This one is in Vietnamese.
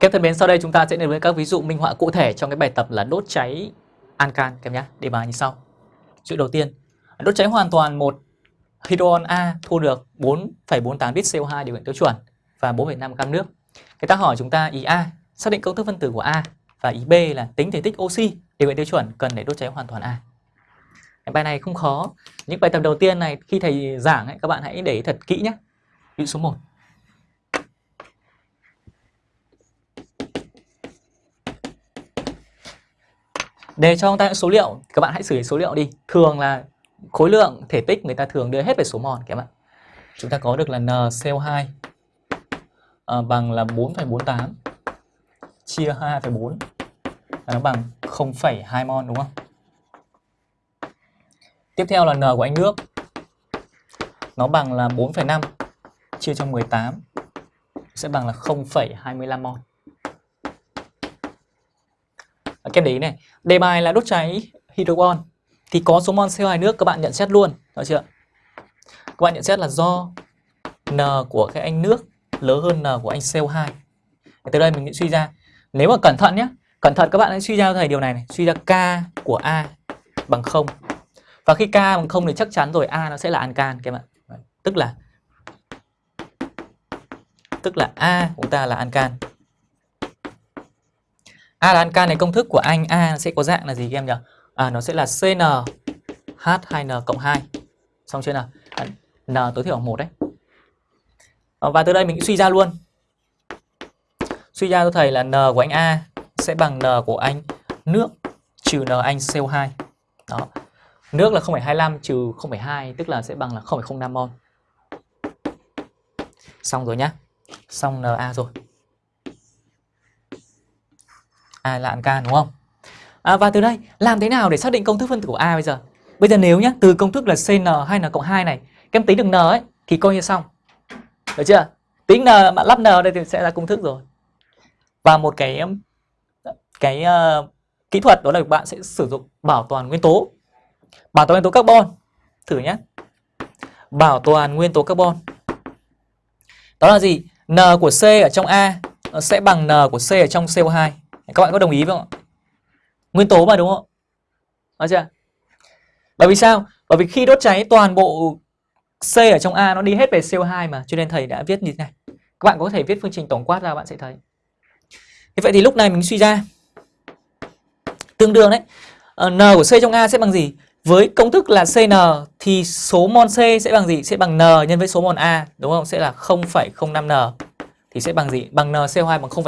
Các thân mến, sau đây chúng ta sẽ đến với các ví dụ minh họa cụ thể trong cái bài tập là đốt cháy ancan các em nhé. Đề bài như sau. Chữ đầu tiên, đốt cháy hoàn toàn một hydron A thu được 4,48 lít CO2 điều kiện tiêu chuẩn và 4,5 gam nước. Người ta hỏi chúng ta ý A xác định công thức phân tử của A và ý B là tính thể tích oxy điều kiện tiêu chuẩn cần để đốt cháy hoàn toàn A. Cái bài này không khó. Những bài tập đầu tiên này khi thầy giảng ấy, các bạn hãy để ý thật kỹ nhé. Ví dụ số 1. Để cho chúng ta những số liệu, các bạn hãy xử lý số liệu đi. Thường là khối lượng thể tích người ta thường đưa hết về số mol các bạn. Chúng ta có được là NCO2 à, bằng là 4,48 chia 2,4 nó bằng 0,2 mol đúng không? Tiếp theo là N của anh nước. Nó bằng là 4,5 chia cho 18 sẽ bằng là 0,25 mol kem đấy này, đề bài là đốt cháy hydrogen thì có số mol CO2 nước các bạn nhận xét luôn, được chưa? Các bạn nhận xét là do N của cái anh nước lớn hơn N của anh CO2. Từ đây mình sẽ suy ra, nếu mà cẩn thận nhé, cẩn thận các bạn hãy suy ra thầy điều này này, suy ra K của A bằng 0. Và khi K bằng 0 thì chắc chắn rồi A nó sẽ là ancan các bạn. Tức là tức là A của chúng ta là ancan. A là ancan này công thức của anh à, A sẽ có dạng là gì các em nhỉ? À nó sẽ là CnH2n cộng 2. Xong chưa nào? À, N tối thiểu bằng 1 đấy. Ờ, và từ đây mình suy ra luôn. Suy ra cho thầy là N của anh A sẽ bằng N của anh nước trừ N anh CO2. Đó. Nước là 0,25 trừ 0,2 tức là sẽ bằng là 0,05 mol. Xong rồi nhá. Xong Na rồi. A là ancan đúng không? À, và từ đây làm thế nào để xác định công thức phân tử của A bây giờ? Bây giờ nếu nhá, từ công thức là CN hay n cộng 2 này, các em tính được N ấy thì coi như xong. Được chưa? Tính N bạn lắp N đây thì sẽ là công thức rồi. Và một cái cái uh, kỹ thuật đó là bạn sẽ sử dụng bảo toàn nguyên tố. Bảo toàn nguyên tố carbon. Thử nhé. Bảo toàn nguyên tố carbon. Đó là gì? N của C ở trong A sẽ bằng N của C ở trong CO2. Các bạn có đồng ý không ạ? Nguyên tố mà đúng không? nói chưa? Bởi vì sao? Bởi vì khi đốt cháy toàn bộ C ở trong A nó đi hết về CO2 mà Cho nên thầy đã viết như thế này Các bạn có thể viết phương trình tổng quát ra bạn sẽ thấy Thế vậy thì lúc này mình suy ra Tương đương đấy ờ, N của C trong A sẽ bằng gì? Với công thức là CN thì số mol C sẽ bằng gì? Sẽ bằng N nhân với số mol A đúng không? Sẽ là 0,05N thì sẽ bằng gì? Bằng NCO2 bằng 0,5